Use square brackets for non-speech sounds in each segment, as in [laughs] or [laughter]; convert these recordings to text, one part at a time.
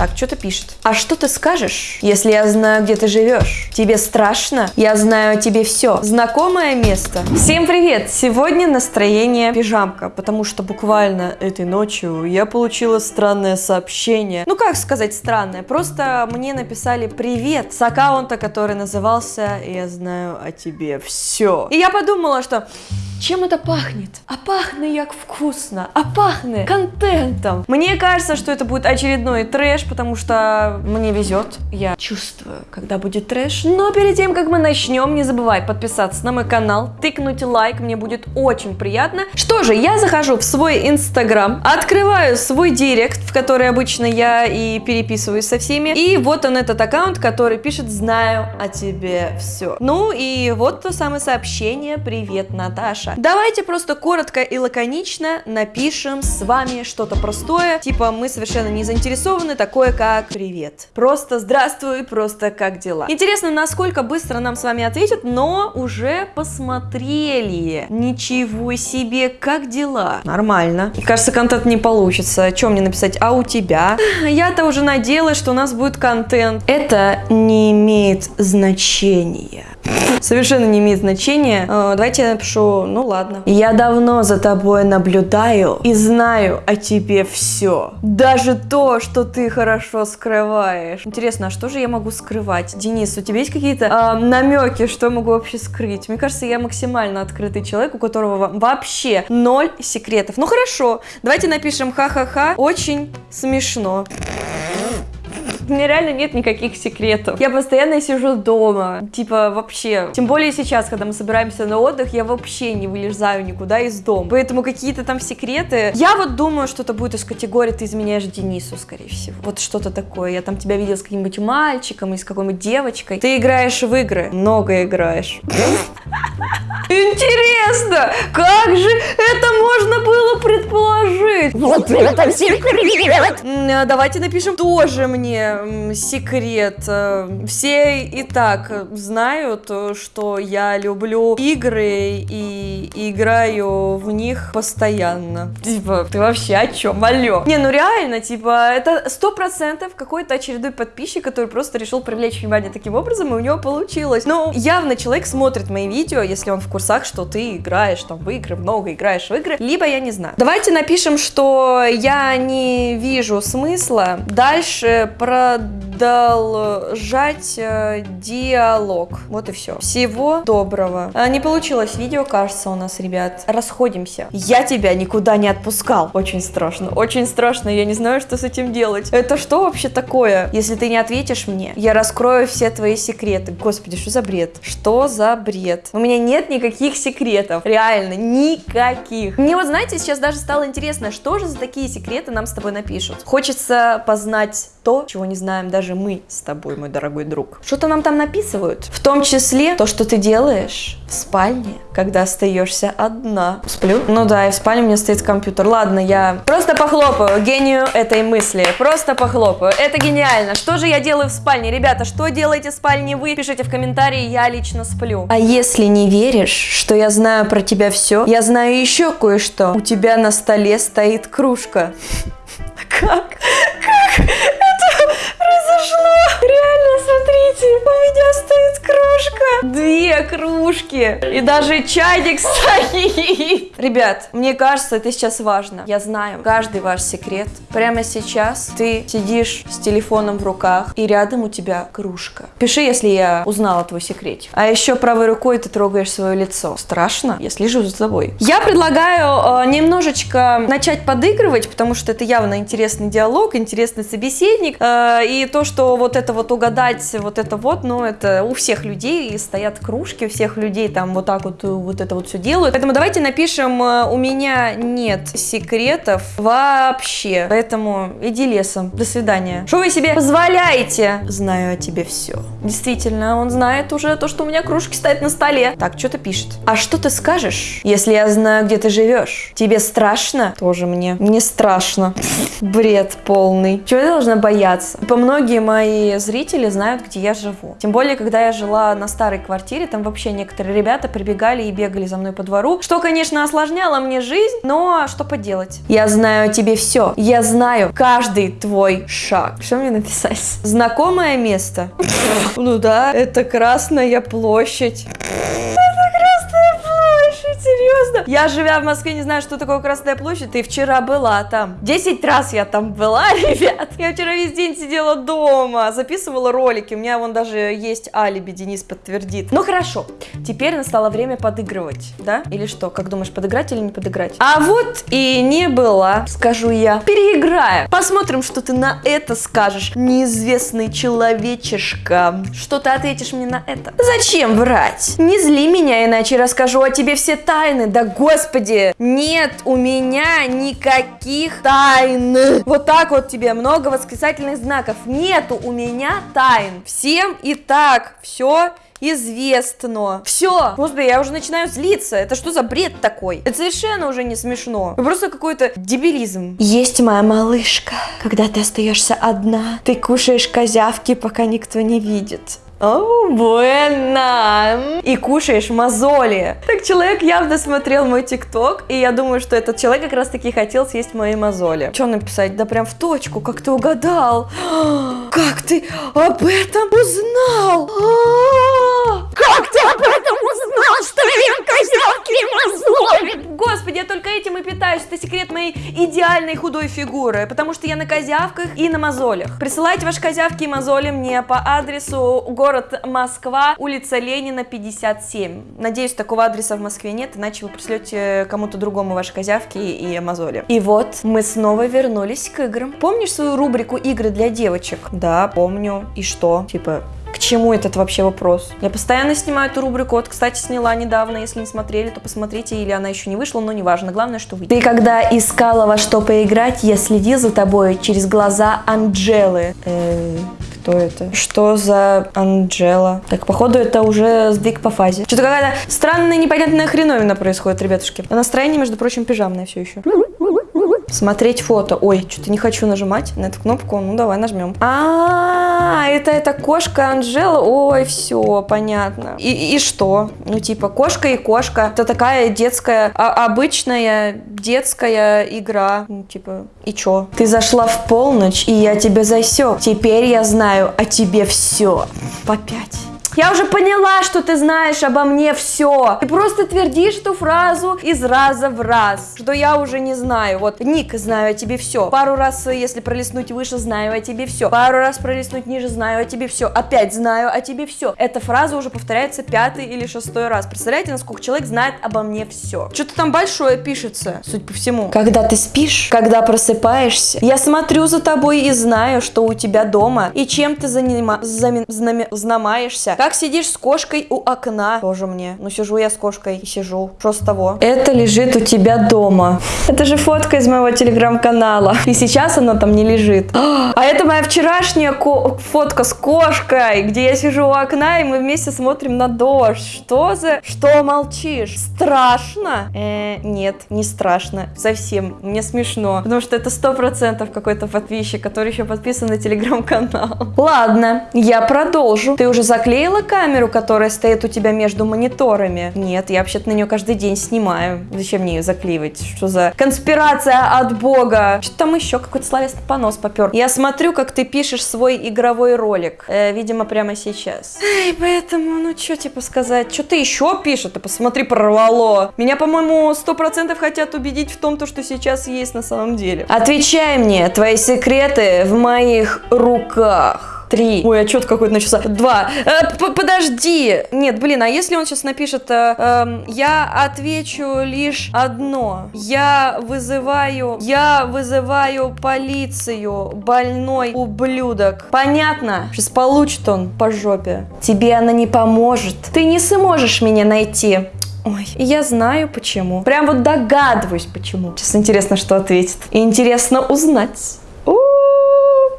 Так, что-то пишет. А что ты скажешь, если я знаю, где ты живешь? Тебе страшно? Я знаю о тебе все. Знакомое место. Всем привет! Сегодня настроение пижамка, потому что буквально этой ночью я получила странное сообщение. Ну как сказать странное? Просто мне написали привет с аккаунта, который назывался «Я знаю о тебе все». И я подумала, что чем это пахнет? А пахнет як вкусно, а пахнет контентом. Мне кажется, что это будет очередной трэш, потому что мне везет. Я чувствую, когда будет трэш. Но перед тем, как мы начнем, не забывай подписаться на мой канал, тыкнуть лайк, мне будет очень приятно. Что же, я захожу в свой инстаграм, открываю свой директ, в который обычно я и переписываюсь со всеми. И вот он этот аккаунт, который пишет «Знаю о тебе все». Ну и вот то самое сообщение «Привет, Наташа». Наташа. Давайте просто коротко и лаконично напишем с вами что-то простое, типа мы совершенно не заинтересованы, такое как «Привет». Просто «Здравствуй», просто «Как дела?». Интересно, насколько быстро нам с вами ответят, но уже посмотрели. Ничего себе, как дела? Нормально. Кажется, контент не получится. Чем мне написать? А у тебя? [sighs] Я-то уже надеялась, что у нас будет контент. Это не имеет значения. Совершенно не имеет значения. Э, давайте я напишу, ну ладно. Я давно за тобой наблюдаю и знаю о тебе все. Даже то, что ты хорошо скрываешь. Интересно, а что же я могу скрывать? Денис, у тебя есть какие-то э, намеки, что я могу вообще скрыть? Мне кажется, я максимально открытый человек, у которого вообще ноль секретов. Ну хорошо, давайте напишем ха-ха-ха. Очень смешно у меня реально нет никаких секретов. Я постоянно сижу дома, типа вообще. Тем более сейчас, когда мы собираемся на отдых, я вообще не вылезаю никуда из дома. Поэтому какие-то там секреты. Я вот думаю, что это будет из категории «ты изменяешь Денису», скорее всего. Вот что-то такое. Я там тебя видел с каким-нибудь мальчиком или с какой-нибудь девочкой. Ты играешь в игры. Много играешь. Интересно, как же это можно было предположить? Вот это секрет. Давайте напишем тоже мне секрет. Э, все и так знают, что я люблю игры и играю в них постоянно. Типа, ты вообще о чем? Алло. Не, ну реально, типа, это сто процентов какой-то очередной подписчик, который просто решил привлечь внимание таким образом, и у него получилось. Ну, явно человек смотрит мои видео, если он в курсах, что ты играешь там в игры, много играешь в игры, либо я не знаю. Давайте напишем, что я не вижу смысла дальше про продолжать э, диалог. Вот и все. Всего доброго. А, не получилось видео, кажется, у нас, ребят. Расходимся. Я тебя никуда не отпускал. Очень страшно. Очень страшно. Я не знаю, что с этим делать. Это что вообще такое? Если ты не ответишь мне, я раскрою все твои секреты. Господи, что за бред? Что за бред? У меня нет никаких секретов. Реально, никаких. Мне вот, знаете, сейчас даже стало интересно, что же за такие секреты нам с тобой напишут. Хочется познать то, чего не знаем даже мы с тобой, мой дорогой друг. Что-то нам там написывают. В том числе то, что ты делаешь в спальне, когда остаешься одна. Сплю? Ну да, и в спальне у меня стоит компьютер. Ладно, я просто похлопаю гению этой мысли. Просто похлопаю. Это гениально. Что же я делаю в спальне? Ребята, что делаете в спальне вы? Пишите в комментарии, я лично сплю. А если не веришь, что я знаю про тебя все, я знаю еще кое-что. У тебя на столе стоит кружка. [laughs] Как? Как? です。Смотрите, у меня стоит кружка. Две кружки. И даже чайник [laughs] стоит. Ребят, мне кажется, это сейчас важно. Я знаю каждый ваш секрет. Прямо сейчас ты сидишь с телефоном в руках, и рядом у тебя кружка. Пиши, если я узнала твой секрет. А еще правой рукой ты трогаешь свое лицо. Страшно? Я слежу за тобой. Я предлагаю э, немножечко начать подыгрывать, потому что это явно интересный диалог, интересный собеседник. Э, и то, что вот это вот угадать, вот это вот, ну, это у всех людей стоят кружки, у всех людей там вот так вот, вот это вот все делают. Поэтому давайте напишем, э, у меня нет секретов вообще, поэтому иди лесом, до свидания. Что вы себе позволяете? Знаю о тебе все. Действительно, он знает уже то, что у меня кружки стоят на столе. Так, что-то пишет. А что ты скажешь, если я знаю, где ты живешь? Тебе страшно? Тоже мне. Не страшно. Бред полный. Чего я должна бояться? По многие мои зрители знают, где я живу. Тем более, когда я жила на старой квартире, там вообще не, некоторые ребята прибегали и бегали за мной по двору, что, конечно, осложняло мне жизнь, но что поделать. Я знаю тебе все. Я знаю каждый твой шаг. Что мне написать? Знакомое место? [laughs] Ну да, это Красная площадь Я, живя в Москве, не знаю, что такое Красная площадь, и вчера была там. Десять раз я там была, [laughs] ребят. Я вчера весь день сидела дома, записывала ролики, у меня вон даже есть алиби, Денис подтвердит. Ну хорошо, теперь настало время подыгрывать, да? Или что, как думаешь, подыграть или не подыграть? А вот и не была, скажу я. Переиграю. Посмотрим, что ты на это скажешь, неизвестный человечишка. Что ты ответишь мне на это? Зачем врать? Не зли меня, иначе расскажу о тебе все тайны, да господи, нет у меня никаких тайн. Вот так вот тебе много восклицательных знаков. Нету у меня тайн. Всем и так все известно. Все. Господи, я уже начинаю злиться. Это что за бред такой? Это совершенно уже не смешно. Это просто какой-то дебилизм. Есть моя малышка. Когда ты остаешься одна, ты кушаешь козявки, пока никто не видит. О, буэна! И кушаешь мозоли. Так человек явно смотрел мой тикток, и я думаю, что этот человек как раз таки хотел съесть мои мозоли. Что написать? Да прям в точку, как ты угадал. [gasps] Как ты об этом узнал? Как ты об этом узнал, этим и питаюсь. Это секрет моей идеальной худой фигуры, потому что я на козявках и на мозолях. Присылайте ваши козявки и мозоли мне по адресу город Москва, улица Ленина, 57. Надеюсь, такого адреса в Москве нет, иначе вы пришлете кому-то другому ваши козявки и мозоли. И вот, мы снова вернулись к играм. Помнишь свою рубрику «Игры для девочек»? Да, помню. И что? Типа, чему этот вообще вопрос? Я постоянно снимаю эту рубрику. Вот, кстати, сняла недавно. Если не смотрели, то посмотрите. Или она еще не вышла, но неважно. Главное, что вы. Ты когда искала во что поиграть, я следил за тобой через глаза Анджелы. Э -э кто это? Что за Анджела? Так, походу, это уже сдвиг по фазе. Что-то какая-то странная, непонятная хреновина происходит, ребятушки. А настроение, между прочим, пижамное все еще. Смотреть фото. Ой, что-то не хочу нажимать на эту кнопку. Ну, давай нажмем. А, это эта кошка Анжела. Ой, все, понятно. И, и что? Ну, типа, кошка и кошка. Это такая детская, а, обычная детская игра. Ну, типа, и чё? Ты зашла в полночь, и я тебя засек. Теперь я знаю о тебе все. По пять. Я уже поняла, что ты знаешь обо мне все. Ты просто твердишь эту фразу из раза в раз, что я уже не знаю. Вот, Ник, знаю о тебе все. Пару раз, если пролистнуть выше, знаю о тебе все. Пару раз пролистнуть ниже, знаю о тебе все. Опять знаю о тебе все. Эта фраза уже повторяется пятый или шестой раз. Представляете, насколько человек знает обо мне все. Что-то там большое пишется, судя по всему. Когда ты спишь, когда просыпаешься, я смотрю за тобой и знаю, что у тебя дома, и чем ты занима... Знаме... знамаешься. Как сидишь с кошкой у окна? Тоже мне. Ну, сижу я с кошкой и сижу. Что с того? Это лежит у тебя дома. Это же фотка из моего телеграм-канала. И сейчас она там не лежит. А это моя вчерашняя фотка с кошкой, где я сижу у окна, и мы вместе смотрим на дождь. Что за... Что молчишь? Страшно? Э, нет, не страшно. Совсем. Мне смешно. Потому что это сто процентов какой-то подписчик, который еще подписан на телеграм-канал. Ладно, я продолжу. Ты уже заклеил проверила камеру, которая стоит у тебя между мониторами? Нет, я вообще-то на нее каждый день снимаю. Зачем мне ее заклеивать? Что за конспирация от бога? Что там еще? Какой-то словесный понос попер. Я смотрю, как ты пишешь свой игровой ролик. Э, видимо, прямо сейчас. Эй, поэтому, ну что типа сказать? Что ты еще пишешь? Ты посмотри, прорвало. Меня, по-моему, сто процентов хотят убедить в том, то, что сейчас есть на самом деле. Отвечай мне, твои секреты в моих руках. Три. Ой, отчет какой-то начался. Два. Э, подожди. Нет, блин, а если он сейчас напишет, э, э, я отвечу лишь одно. Я вызываю, я вызываю полицию, больной ублюдок. Понятно? Сейчас получит он по жопе. Тебе она не поможет. Ты не сможешь меня найти. Ой, я знаю почему. Прям вот догадываюсь почему. Сейчас интересно, что ответит. И интересно узнать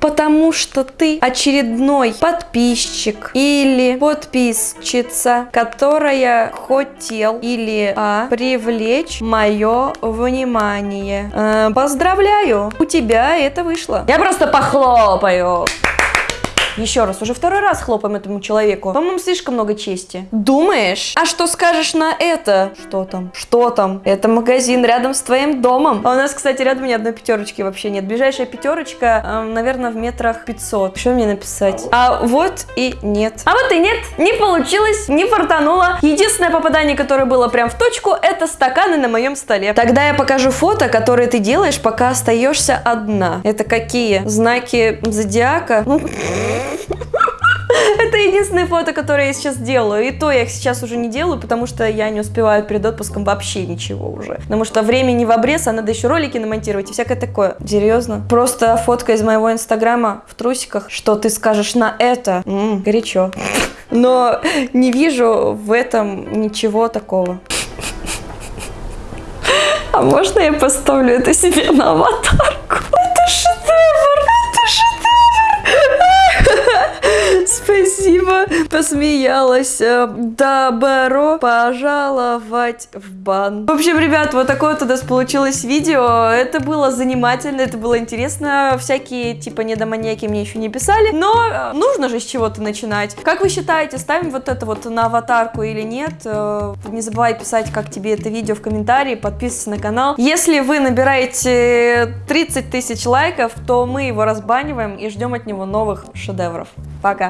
потому что ты очередной подписчик или подписчица, которая хотел или а, привлечь мое внимание. Э, поздравляю, у тебя это вышло. Я просто похлопаю. Еще раз, уже второй раз хлопаем этому человеку. По-моему, слишком много чести. Думаешь? А что скажешь на это? Что там? Что там? Это магазин рядом с твоим домом. А у нас, кстати, рядом ни одной пятерочки вообще нет. Ближайшая пятерочка, эм, наверное, в метрах 500. Что мне написать? А вот и нет. А вот и нет. Не получилось, не фартануло. Единственное попадание, которое было прям в точку, это стаканы на моем столе. Тогда я покажу фото, которые ты делаешь, пока остаешься одна. Это какие? Знаки зодиака? [laughs] Это единственное фото, которое я сейчас делаю. И то я их сейчас уже не делаю, потому что я не успеваю перед отпуском вообще ничего уже. Потому что времени в обрез, а надо еще ролики намонтировать и всякое такое. Серьезно? Просто фотка из моего инстаграма в трусиках. Что ты скажешь на это? М, горячо. [laughs] Но не вижу в этом ничего такого. [laughs] А можно я поставлю это себе на аватарку? Спасибо, посмеялась. Э, Добро пожаловать в бан. В общем, ребят, вот такое вот у нас получилось видео. Это было занимательно, это было интересно. Всякие, типа, недоманьяки мне еще не писали. Но э, нужно же с чего-то начинать. Как вы считаете, ставим вот это вот на аватарку или нет? Э, Не забывай писать, как тебе это видео в комментарии, подписывайся на канал. Если вы набираете 30 тысяч лайков, то мы его разбаниваем и ждем от него новых шедевров. Пока!